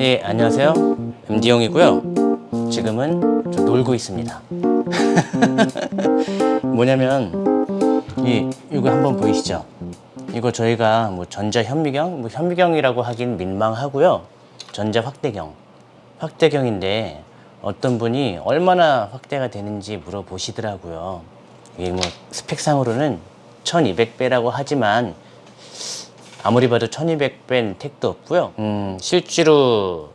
예, 안녕하세요. MD용이고요. 지금은 좀 놀고 있습니다. 뭐냐면 이 이거 한번 보이시죠? 이거 저희가 뭐 전자 현미경, 뭐 현미경이라고 하긴 민망하고요. 전자 확대경, 확대경인데 어떤 분이 얼마나 확대가 되는지 물어보시더라고요. 이게 뭐 스펙상으로는 1200배라고 하지만 아무리 봐도 1200배는 택도 없고요. 음, 실제로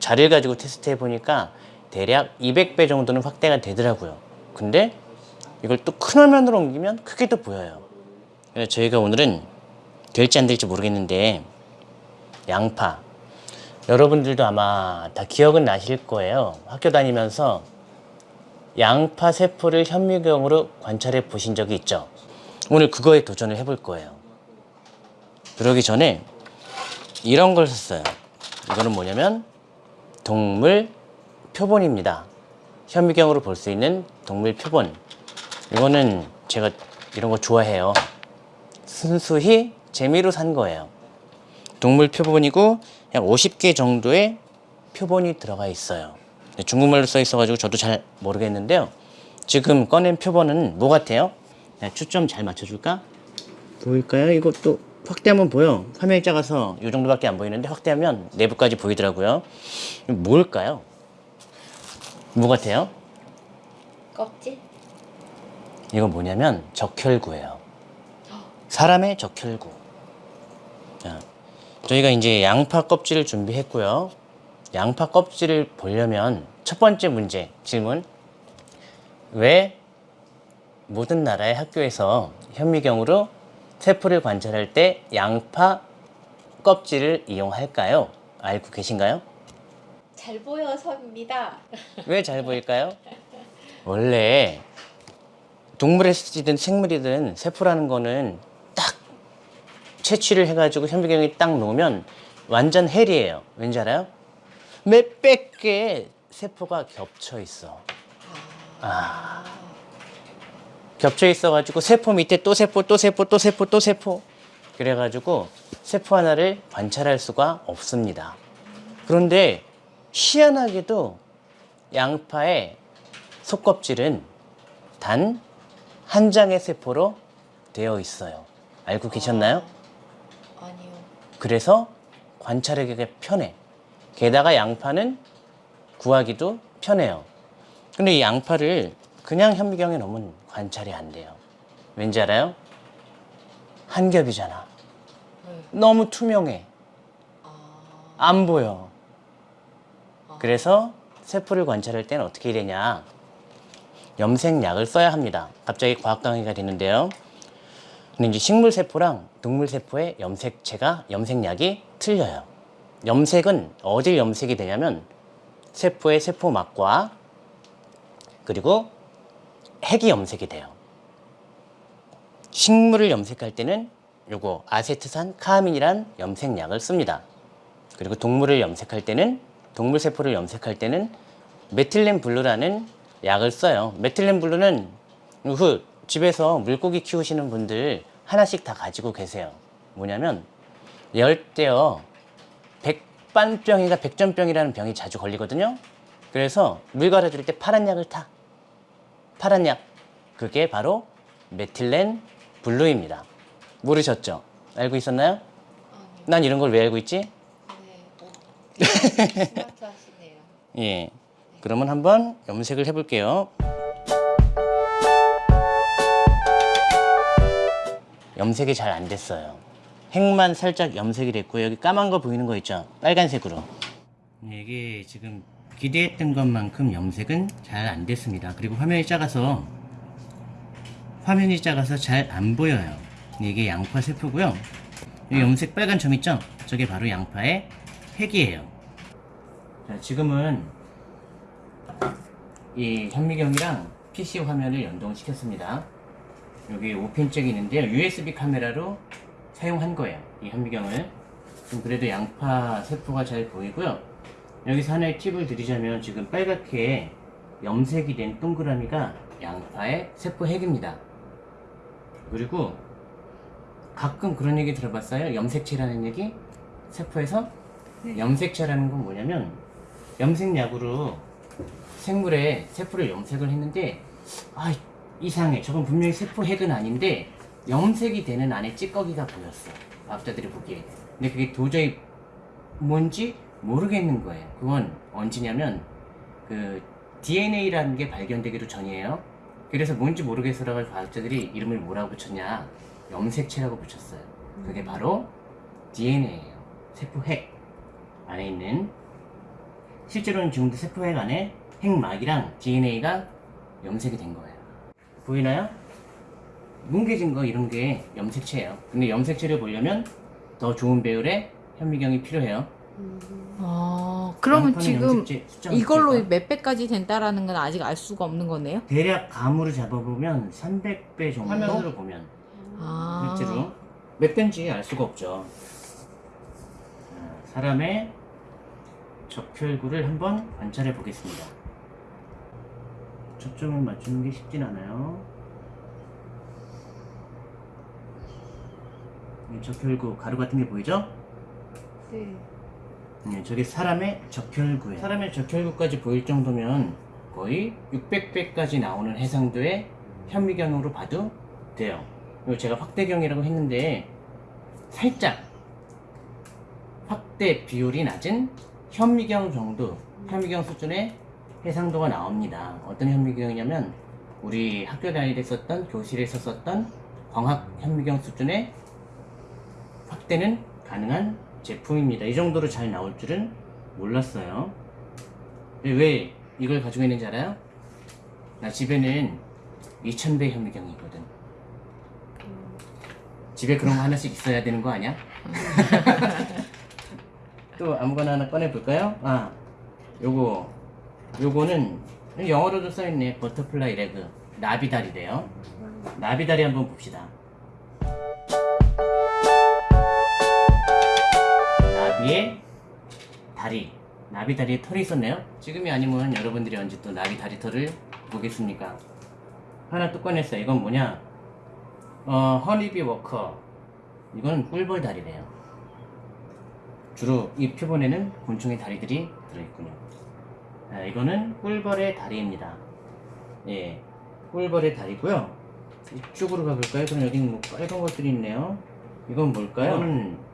자리를 가지고 테스트 해보니까 대략 200배 정도는 확대가 되더라고요. 근데 이걸 또 큰 화면으로 옮기면 크게 도 보여요. 그래서 저희가 오늘은 될지 안 될지 모르겠는데 양파 여러분들도 아마 다 기억은 나실 거예요. 학교 다니면서 양파 세포를 현미경으로 관찰해 보신 적이 있죠. 오늘 그거에 도전을 해볼 거예요. 그러기 전에 이런 걸 샀어요. 이거는 뭐냐면 동물 표본입니다. 현미경으로 볼 수 있는 동물 표본. 이거는 제가 이런 거 좋아해요. 순수히 재미로 산 거예요. 동물 표본이고 약 50개 정도의 표본이 들어가 있어요. 중국말로 써 있어 가지고 저도 잘 모르겠는데요. 지금 꺼낸 표본은 뭐 같아요? 야, 초점 잘 맞춰줄까? 보일까요? 이것도 확대하면 보여. 화면이 작아서 이 정도밖에 안 보이는데 확대하면 내부까지 보이더라고요. 뭘까요? 뭐 같아요? 껍질? 이건 뭐냐면 적혈구예요. 사람의 적혈구. 자, 저희가 이제 양파 껍질을 준비했고요. 양파 껍질을 보려면 첫 번째 문제 질문. 왜 모든 나라의 학교에서 현미경으로 세포를 관찰할 때 양파 껍질을 이용할까요? 알고 계신가요? 잘 보여서입니다. 왜 잘 보일까요? 원래 동물이든 생물이든 세포라는 거는 딱 채취를 해가지고 현미경에 딱 놓으면 완전 hell이에요. 왠지 알아요? 몇백 개의 세포가 겹쳐 있어. 아. 겹쳐 있어가지고 세포 밑에 또 세포, 또 세포, 또 세포, 또 세포. 그래가지고 세포 하나를 관찰할 수가 없습니다. 그런데 희한하게도 양파의 속껍질은 단 한 장의 세포로 되어 있어요. 알고 계셨나요? 아니요. 그래서 관찰하기가 편해. 게다가 양파는 구하기도 편해요. 근데 이 양파를 그냥 현미경에 넣으면 관찰이 안 돼요. 왠지 알아요? 한 겹이잖아. 네. 너무 투명해. 아, 안 보여. 그래서 세포를 관찰할 때는 어떻게 해야 되냐? 염색약을 써야 합니다. 갑자기 과학 강의가 되는데요. 근데 이제 식물 세포랑 동물 세포의 염색체가 염색약이 틀려요. 염색은 어딜 염색이 되냐면 세포의 세포막과 그리고 핵이 염색이 돼요. 식물을 염색할 때는 요거 아세트산 카아민이란 염색약을 씁니다. 그리고 동물을 염색할 때는 동물 세포를 염색할 때는 메틸렌 블루라는 약을 써요. 메틸렌 블루는 그 집에서 물고기 키우시는 분들 하나씩 다 가지고 계세요. 뭐냐면 열대어 백반병이가 백전병이라는 병이 자주 걸리거든요. 그래서 물 갈아줄 때 파란 약을 타. 파란 약. 그게 바로 메틸렌 블루입니다. 모르셨죠? 알고 있었나요? 난 이런 걸 왜 알고 있지? 네. 어. 예. 그러면 한번 염색을 해볼게요. 염색이 잘 안 됐어요. 핵만 살짝 염색이 됐고 여기 까만 거 보이는 거 있죠? 빨간색으로. 이게 지금 기대했던 것만큼 염색은 잘 안 됐습니다. 그리고 화면이 작아서 화면이 작아서 잘 안 보여요. 이게 양파 세포고요. 이 염색 빨간 점 있죠? 저게 바로 양파의 핵이에요. 자, 지금은 이 현미경이랑 PC 화면을 연동시켰습니다. 여기 5핀잭이 있는데요. USB 카메라로 사용한 거예요. 이 현미경을. 좀 그래도 양파 세포가 잘 보이고요. 여기서 하나의 팁을 드리자면 지금 빨갛게 염색이 된 동그라미가 양파의 세포 핵입니다. 그리고 가끔 그런 얘기 들어봤어요? 염색체라는 얘기? 세포에서 네. 염색체라는 건 뭐냐면 염색약으로 생물의 세포를 염색을 했는데 아 이상해 저건 분명히 세포 핵은 아닌데 염색이 되는 안에 찌꺼기가 보였어 과학자들이 보기에 근데 그게 도저히 뭔지 모르겠는 거예요 그건 언제냐면 그 DNA라는 게 발견되기도 전이에요 그래서 뭔지 모르겠어라고 과학자들이 이름을 뭐라고 붙였냐 염색체라고 붙였어요 그게 바로 DNA예요 세포 핵 안에 있는 실제로는 지금도 세포핵 안에 핵막이랑 DNA가 염색이 된 거예요. 보이나요? 뭉개진 거 이런 게 염색체예요. 근데 염색체를 보려면 더 좋은 배율의 현미경이 필요해요. 아, 그러면 지금 숫자가 이걸로 있을까? 몇 배까지 된다라는 건 아직 알 수가 없는 거네요? 대략 감으로 잡아보면 300배 정도 화면으로 보면 아, 실제로 몇 배인지 알 수가 없죠. 자, 사람의 적혈구를 한번 관찰해 보겠습니다. 초점을 맞추는 게 쉽진 않아요. 이 적혈구 가루 같은 게 보이죠? 네. 네, 저게 사람의 적혈구예요. 사람의 적혈구까지 보일 정도면 거의 600배까지 나오는 해상도의 현미경으로 봐도 돼요. 그리고 제가 확대경이라고 했는데 살짝 확대 비율이 낮은 현미경 정도, 현미경 수준의 해상도가 나옵니다. 어떤 현미경이냐면 우리 학교 다닐 때 썼던 교실에서 썼던 광학 현미경 수준의 확대는 가능한 제품입니다. 이 정도로 잘 나올 줄은 몰랐어요. 왜 이걸 가지고 있는지 알아요? 나 집에는 2000배 현미경이 있거든. 집에 그런 거 하나씩 있어야 되는 거 아니야? 또 아무거나 하나 꺼내 볼까요? 아, 요거 요거는 영어로도 써 있네. butterfly leg 나비다리래요. 나비다리 한번 봅시다. 나비의 다리. 나비 다리에 털이 있었네요. 지금이 아니면 여러분들이 언제 또 나비 다리 털을 보겠습니까? 하나 또 꺼냈어요. 이건 뭐냐? 어, honeybee worker. 이건 꿀벌 다리래요. 주로 이 표본에는 곤충의 다리들이 들어있군요. 아, 이거는 꿀벌의 다리입니다. 예, 꿀벌의 다리고요. 이쪽으로 가볼까요? 그럼 여기 뭐 빨간 것들이 있네요. 이건 뭘까요? 이거는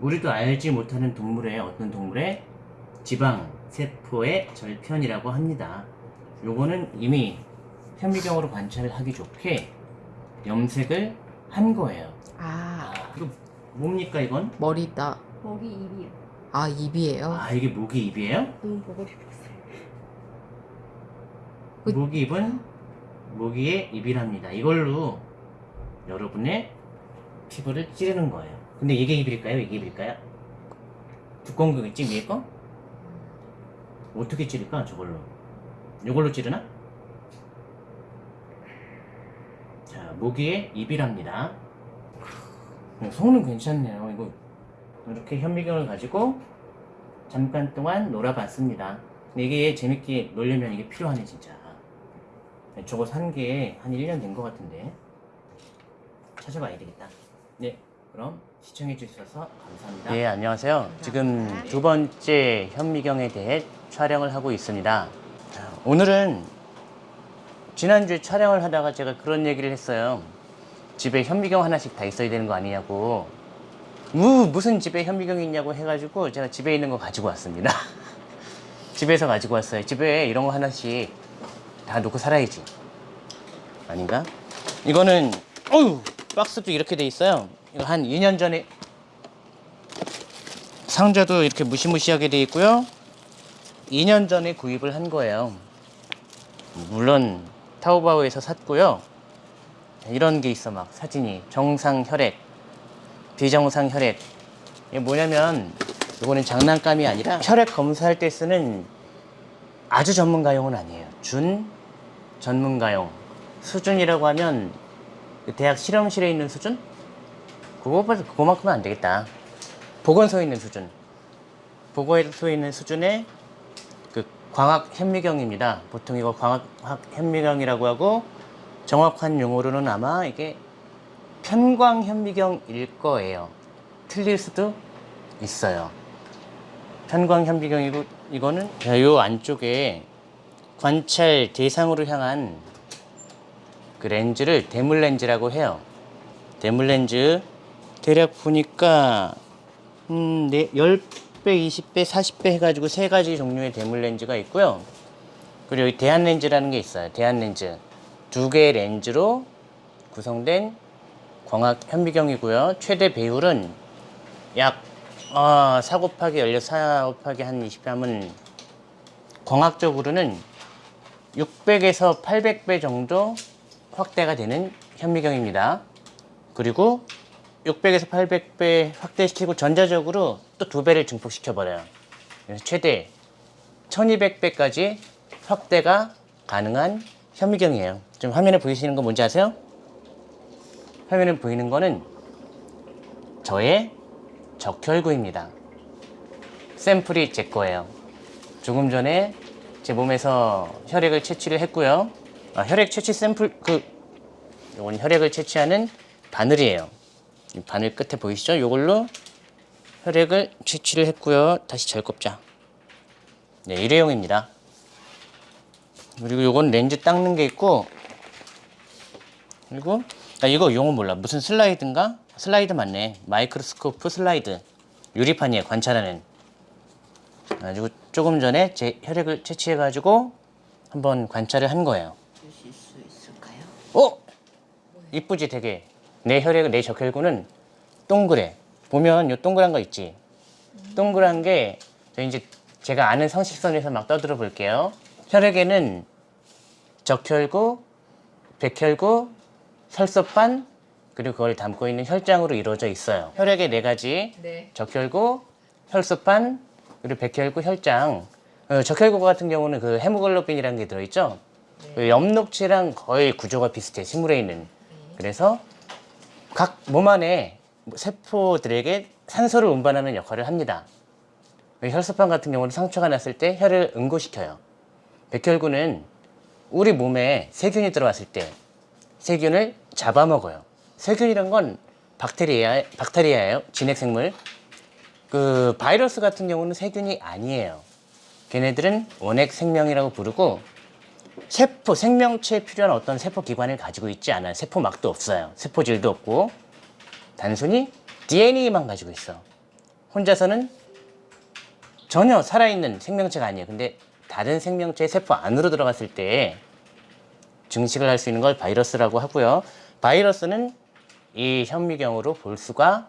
우리도 알지 못하는 동물의 어떤 동물의 지방 세포의 절편이라고 합니다. 요거는 이미 현미경으로 관찰을 하기 좋게 염색을 한 거예요. 아, 이거 뭡니까 이건? 머리다. 목이 입이요. 아, 입이에요? 아 이게 모기 입이에요? 너무 보고 싶었어요. 그- 모기 입은 모기의 입이랍니다. 이걸로 여러분의 피부를 찌르는 거예요. 근데 이게 입일까요? 이게 입일까요? 두꺼운 거 있지 위에 거? 어떻게 찌를까 저걸로? 이걸로 찌르나? 자 모기의 입이랍니다. 성능 괜찮네요. 이거 이렇게 현미경을 가지고 잠깐 동안 놀아봤습니다. 이게 재밌게 놀려면 이게 필요하네 진짜. 저거 산 게 한 1년 된 것 같은데 찾아봐야 되겠다. 네, 그럼 시청해 주셔서 감사합니다. 네, 안녕하세요. 지금 두 번째 현미경에 대해 촬영을 하고 있습니다. 자, 오늘은 지난주에 촬영을 하다가 제가 그런 얘기를 했어요. 집에 현미경 하나씩 다 있어야 되는 거 아니냐고. 무, 무슨 집에 현미경이 있냐고 해가지고 제가 집에 있는 거 가지고 왔습니다. 집에서 가지고 왔어요. 집에 이런 거 하나씩 다 놓고 살아야지. 아닌가? 이거는, 어휴, 박스도 이렇게 돼 있어요. 이거 한 2년 전에 상자도 이렇게 무시무시하게 돼 있고요. 2년 전에 구입을 한 거예요. 물론 타오바오에서 샀고요. 이런 게 있어 막 사진이 정상 혈액, 비정상 혈액. 이게 뭐냐면 이거는 장난감이 아니라 혈액 검사할 때 쓰는 아주 전문가용은 아니에요. 준 전문가용. 수준이라고 하면 그 대학 실험실에 있는 수준? 그거보다 그거만큼은 안 되겠다. 보건소에 있는 수준. 보건소에 있는 수준의 그 광학 현미경입니다. 보통 이거 광학 현미경이라고 하고 정확한 용어로는 아마 이게 편광 현미경일 거예요. 틀릴 수도 있어요. 편광 현미경이고 이거는 자, 요 안쪽에 관찰 대상으로 향한 그 렌즈를 대물 렌즈라고 해요. 대물 렌즈 대략 보니까 음, 네, 10배, 20배, 40배 해가지고 세 가지 종류의 대물 렌즈가 있고요. 그리고 여기 대한 렌즈라는 게 있어요. 대한 렌즈. 두 개의 렌즈로 구성된 광학 현미경이고요. 최대 배율은 약 아, 4 곱하기 16, 4 곱하기 한 20배 하면 광학적으로는 600에서 800배 정도 확대가 되는 현미경입니다. 그리고 600에서 800배 확대시키고 전자적으로 또 두 배를 증폭시켜 버려요. 그래서 최대 1200배까지 확대가 가능한 현미경이에요. 지금 화면에 보이시는 거 뭔지 아세요? 화면에 보이는 거는 저의 적혈구입니다. 샘플이 제 거예요. 조금 전에 제 몸에서 혈액을 채취를 했고요. 아, 혈액 채취 샘플 그 이건 혈액을 채취하는 바늘이에요. 이 바늘 끝에 보이시죠? 이걸로 혈액을 채취를 했고요. 다시 잘 꼽자. 네, 일회용입니다. 그리고 요건 렌즈 닦는 게 있고 그리고 나 이거 용어 몰라. 무슨 슬라이드인가? 슬라이드 맞네. microscope slide. 유리판이에요. 관찰하는. 가지고 조금 전에 제 혈액을 채취해 가지고 한번 관찰을 한 거예요. 주실 수 있을까요? 어? 이쁘지 되게. 내 혈액, 내 적혈구는 동그래. 보면 요 동그란 거 있지. 동그란 게 저 이제 제가 아는 성식선에서 막 떠들어 볼게요. 혈액에는 적혈구, 백혈구, 혈소판 그리고 그걸 담고 있는 혈장으로 이루어져 있어요. 혈액의 네 가지 네. 적혈구, 혈소판, 그리고 백혈구, 혈장. 어, 적혈구 같은 경우는 그 헤모글로빈이라는 게 들어있죠. 그 엽록체랑 거의 구조가 비슷해 식물에 있는. 그래서 각 몸 안에 세포들에게 산소를 운반하는 역할을 합니다. 그 혈소판 같은 경우는 상처가 났을 때 혈을 응고시켜요. 백혈구는 우리 몸에 세균이 들어왔을 때 세균을 잡아먹어요. 세균이란 건 박테리아, 박테리아예요. 진핵생물. 그 바이러스 같은 경우는 세균이 아니에요. 걔네들은 원핵 생명이라고 부르고 세포, 생명체에 필요한 어떤 세포 기관을 가지고 있지 않아요. 세포막도 없어요. 세포질도 없고 단순히 DNA만 가지고 있어. 혼자서는 전혀 살아있는 생명체가 아니에요. 근데 다른 생명체의 세포 안으로 들어갔을 때 증식을 할 수 있는 걸 바이러스라고 하고요. 바이러스는 이 현미경으로 볼 수가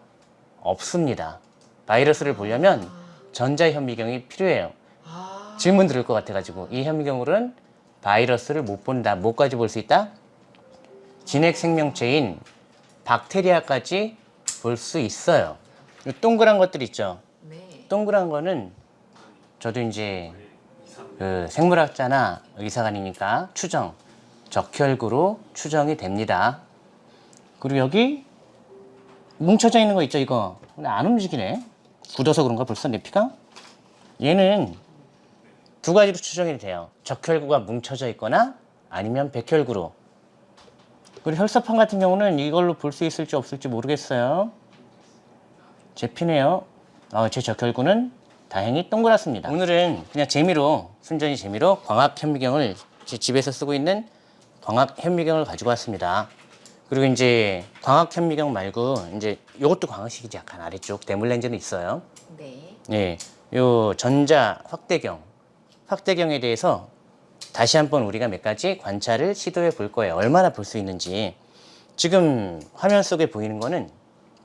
없습니다. 바이러스를 보려면 전자현미경이 필요해요. 아, 질문 들을 것 같아가지고 이 현미경으로는 바이러스를 못 본다. 뭐까지 볼 수 있다? 진핵 생명체인 박테리아까지 볼 수 있어요. 이 동그란 것들 있죠. 네. 동그란 거는 저도 이제 그 생물학자나 의사관이니까 추정, 적혈구로 추정이 됩니다. 그리고 여기 뭉쳐져 있는 거 있죠, 이거. 근데 안 움직이네. 굳어서 그런가 벌써 내 피가? 얘는 두 가지로 추정이 돼요. 적혈구가 뭉쳐져 있거나 아니면 백혈구로. 그리고 혈소판 같은 경우는 이걸로 볼 수 있을지 없을지 모르겠어요. 제 피네요. 어, 제 적혈구는 다행히 동그랗습니다. 오늘은 그냥 재미로 순전히 재미로 광학 현미경을 제 집에서 쓰고 있는 광학 현미경을 가지고 왔습니다. 그리고 이제 광학 현미경 말고 이제 이것도 광학식이지 약간 아래쪽 대물 렌즈는 있어요. 네. 예, 요 전자 확대경, 확대경에 대해서 다시 한번 우리가 몇 가지 관찰을 시도해 볼 거예요. 얼마나 볼 수 있는지. 지금 화면 속에 보이는 거는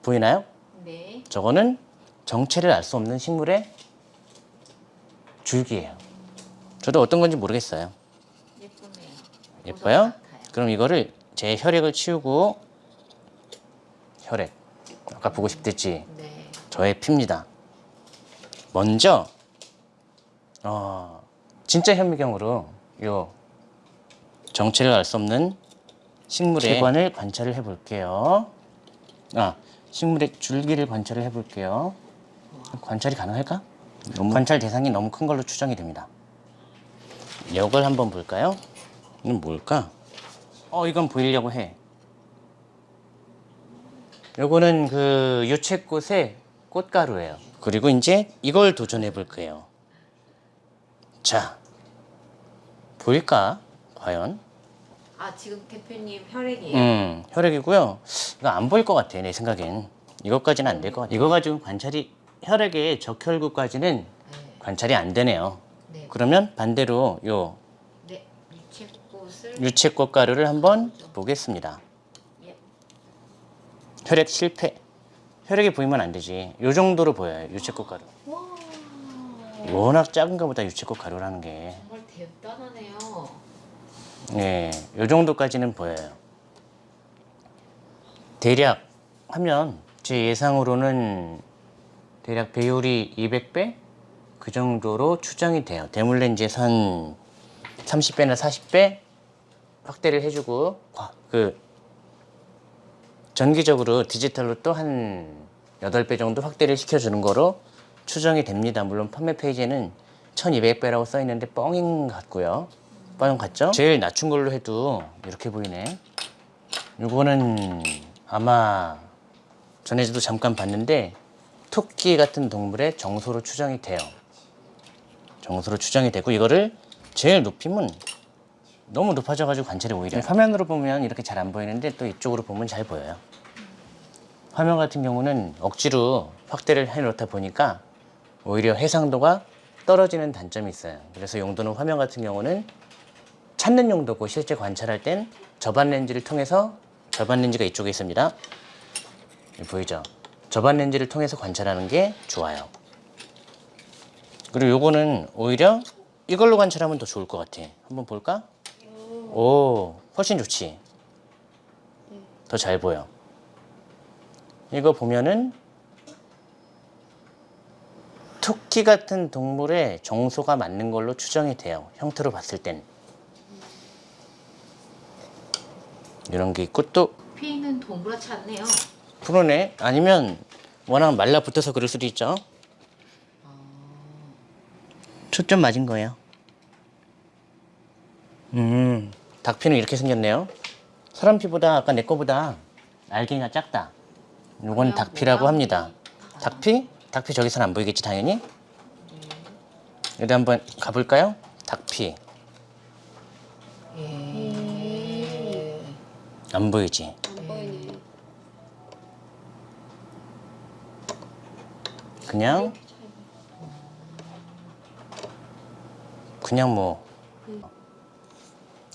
보이나요? 네. 저거는 정체를 알 수 없는 식물의 줄기예요. 저도 어떤 건지 모르겠어요. 예쁘네요. 예뻐요? 그럼 이거를 제 혈액을 치우고 혈액 아까 보고 싶댔지 네. 저의 피입니다. 먼저 어, 진짜 현미경으로 요 정체를 알 수 없는 식물의 세관을 관찰을 해볼게요. 아 식물의 줄기를 관찰을 해볼게요. 관찰이 가능할까? 관찰 대상이 너무 큰 걸로 추정이 됩니다. 이걸 한번 볼까요? 이건 뭘까? 어 이건 보이려고 해. 요거는 그 유채꽃의 꽃가루예요. 그리고 이제 이걸 도전해 볼 거예요. 자, 보일까? 과연? 아 지금 대표님 혈액이에요. 음, 혈액이고요. 이거 안 보일 것 같아, 내 생각엔. 이것까지는 안 될 것 같아. 이거 가지고 관찰이, 혈액의 적혈구까지는 네. 관찰이 안 되네요. 네. 그러면 반대로 요 네. 유채꽃을 유채꽃 가루를 한번 보겠습니다. 예. 혈액 실패. 혈액이 보이면 안 되지. 요 정도로 보여요, 유채꽃 가루. 와. 워낙 작은가 보다 유채꽃 가루라는 게. 정말 대단하네요. 네, 요 정도까지는 보여요. 대략 하면 제 예상으로는 대략 배율이 200배 그 정도로 추정이 돼요. 대물렌즈에서 한 30배나 40배 확대를 해주고 과- 그 전기적으로 디지털로 또 한 8배 정도 확대를 시켜주는 거로 추정이 됩니다. 물론 판매 페이지에는 1200배라고 써 있는데 뻥인 것 같고요. 뻥인 같죠? 제일 낮춘 걸로 해도 이렇게 보이네. 이거는 아마 전에도 잠깐 봤는데 토끼 같은 동물의 정소로 추정이 돼요. 정소로 추정이 되고 이거를 제일 높이면 너무 높아져가지고 관찰이 오히려 화면으로 보면 이렇게 잘 안 보이는데 또 이쪽으로 보면 잘 보여요. 화면 같은 경우는 억지로 확대를 해놓다 보니까 오히려 해상도가 떨어지는 단점이 있어요. 그래서 용도는 화면 같은 경우는 찾는 용도고 실제 관찰할 땐 저반 렌즈를 통해서 저반 렌즈가 이쪽에 있습니다. 보이죠? 저반 렌즈를 통해서 관찰하는 게 좋아요. 그리고 요거는 오히려 이걸로 관찰하면 더 좋을 것 같아. 한번 볼까? 오, 훨씬 좋지. 더 잘 보여. 이거 보면은 토끼 같은 동물의 정소가 맞는 걸로 추정이 돼요. 형태로 봤을 땐. 이런 게 있고 또 피는 동그랗지 않네요. 그러네. 아니면 워낙 말라붙어서 그럴 수도 있죠. 초점 맞은 거예요. 음, 닭피는 이렇게 생겼네요. 사람 피보다 아까 내 거보다 알갱이가 작다. 이건 닭피라고 합니다. 닭피? 닭피 저기서는 안 보이겠지 당연히. 여기 한번 가볼까요? 닭피 예. 안 보이지? 그냥 그냥 뭐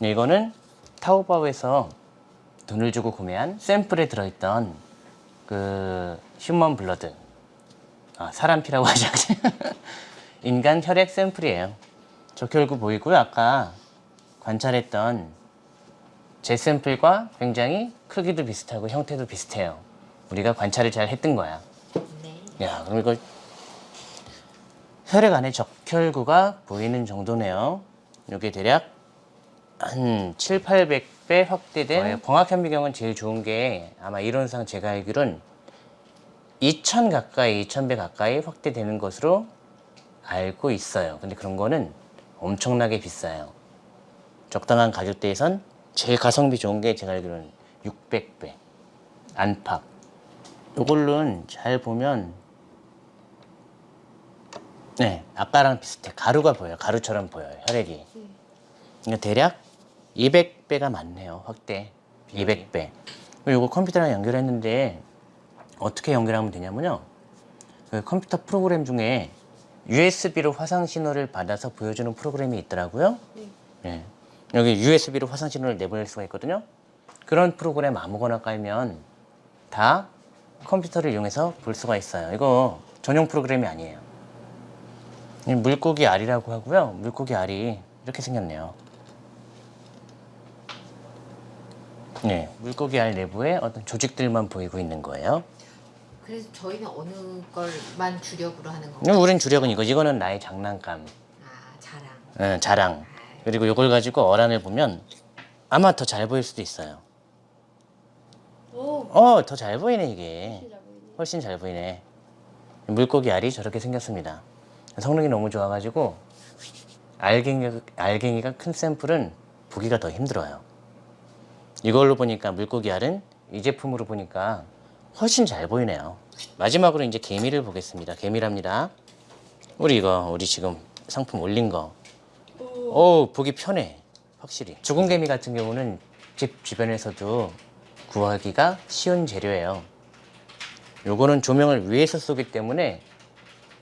이거는 타오바오에서 돈을 주고 구매한 샘플에 들어있던 그 휴먼 블러드 아, 사람 피라고 하죠 인간 혈액 샘플이에요. 적혈구 보이고요. 아까 관찰했던 제 샘플과 굉장히 크기도 비슷하고 형태도 비슷해요. 우리가 관찰을 잘 했던 거야. 네. 야, 그럼 이거 혈액 안에 적혈구가 보이는 정도네요. 이게 대략 한 7, 800배 확대된 광학현미경은 제일 좋은 게 아마 이론상 제가 알기로는 2000 가까이, 2000배 가까이 확대되는 것으로 알고 있어요. 근데 그런 거는 엄청나게 비싸요. 적당한 가격대에선 제일 가성비 좋은 게 제가 알기로는 600배 안팎. 요걸로는 잘 보면 네, 아까랑 비슷해. 가루가 보여요. 가루처럼 보여요. 혈액이. 그러니까 대략 200배가 많네요. 확대. 200배. 이거 컴퓨터랑 연결했는데 어떻게 연결하면 되냐면요. 그 컴퓨터 프로그램 중에 USB로 화상 신호를 받아서 보여주는 프로그램이 있더라고요. 네. 여기 USB로 화상 신호를 내보낼 수가 있거든요. 그런 프로그램 아무거나 깔면 다 컴퓨터를 이용해서 볼 수가 있어요. 이거 전용 프로그램이 아니에요. 이 물고기 알이라고 하고요. 물고기 알이 이렇게 생겼네요. 네, 물고기 알 내부에 어떤 조직들만 보이고 있는 거예요. 그래서 저희는 어느 걸만 주력으로 하는 건가요? 우린 주력은 이거. 이거는 나의 장난감, 아 자랑. 응, 자랑. 그리고 이걸 가지고 어란을 보면 아마 더 잘 보일 수도 있어요. 오, 어, 더 잘 보이네 이게. 훨씬 잘 보이네. 물고기 알이 저렇게 생겼습니다. 성능이 너무 좋아가지고 알갱이가, 알갱이가 큰 샘플은 보기가 더 힘들어요. 이걸로 보니까 물고기 알은 이 제품으로 보니까 훨씬 잘 보이네요. 마지막으로 이제 개미를 보겠습니다. 개미랍니다. 우리 이거 우리 지금 상품 올린 거. 오 보기 편해. 확실히. 죽은 개미 같은 경우는 집 주변에서도 구하기가 쉬운 재료예요. 요거는 조명을 위에서 쏘기 때문에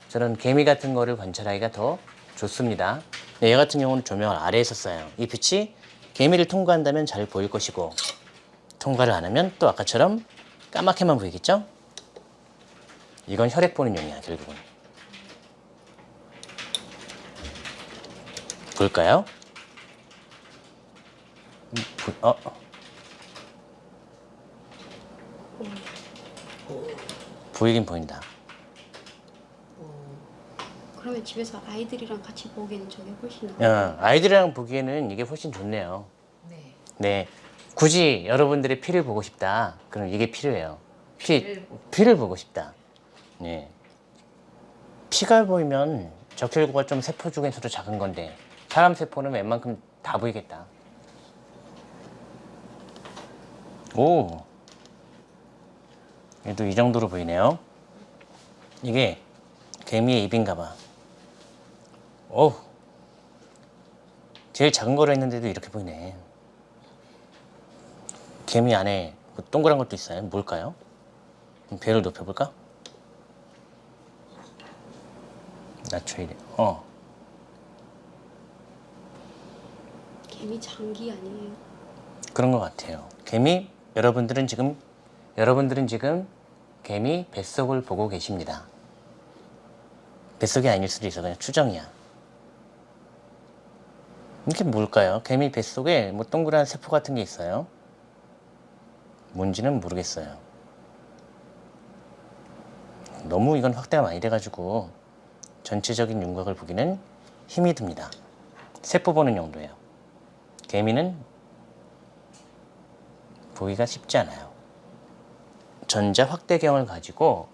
저런 개미 같은 거를 관찰하기가 더 좋습니다. 네, 얘 같은 경우는 조명을 아래에서 쏴요. 이 빛이 개미를 통과한다면 잘 보일 것이고 통과를 안 하면 또 아까처럼 까맣게만 보이겠죠? 이건 혈액 보는 용이야 결국은. 볼까요? 음, 보- 어? 보이긴 보인다. 그러면 집에서 아이들이랑 같이 보기에는 저게 훨씬 나아요. 어, 아이들이랑 보기에는 이게 훨씬 좋네요. 네. 네. 굳이 여러분들의 피를 보고 싶다. 그럼 이게 필요해요. 피, 피를 보고 싶다. 네. 피가 보이면 적혈구가 좀 세포 중에서도 작은 건데 사람 세포는 웬만큼 다 보이겠다. 오. 얘도 이 정도로 보이네요. 이게 개미의 입인가 봐. 어우. 제일 작은 거로 했는데도 이렇게 보이네. 개미 안에 뭐 동그란 것도 있어요. 뭘까요? 그럼 배를 높여볼까? 낮춰야 돼. 어. 개미 장기 아니에요? 그런 것 같아요. 개미 여러분들은 지금 여러분들은 지금 개미 뱃속을 보고 계십니다. 뱃속이 아닐 수도 있어 그냥 추정이야. 이게 뭘까요? 개미 뱃속에 뭐 동그란 세포 같은 게 있어요. 뭔지는 모르겠어요. 너무 이건 확대가 많이 돼가지고 전체적인 윤곽을 보기는 힘이 듭니다. 세포 보는 용도예요. 개미는 보기가 쉽지 않아요. 전자 확대경을 가지고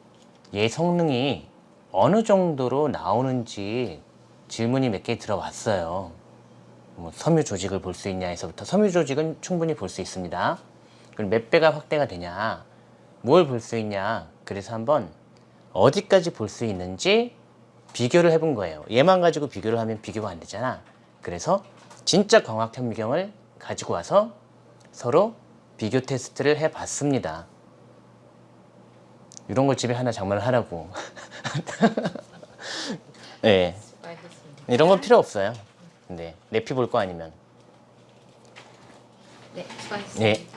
얘 성능이 어느 정도로 나오는지 질문이 몇 개 들어왔어요. 뭐 섬유 조직을 볼 수 있냐 에서부터 섬유 조직은 충분히 볼 수 있습니다. 그럼 몇 배가 확대가 되냐? 뭘 볼 수 있냐? 그래서 한번 어디까지 볼 수 있는지 비교를 해본 거예요. 얘만 가지고 비교를 하면 비교가 안 되잖아. 그래서 진짜 광학 현미경을 가지고 와서 서로 비교 테스트를 해 봤습니다. 이런 걸 집에 하나 장만을 하라고. 네. 이런 건 필요 없어요. 네, 내피 볼 거 아니면. 네, 수고하셨습니다. 네.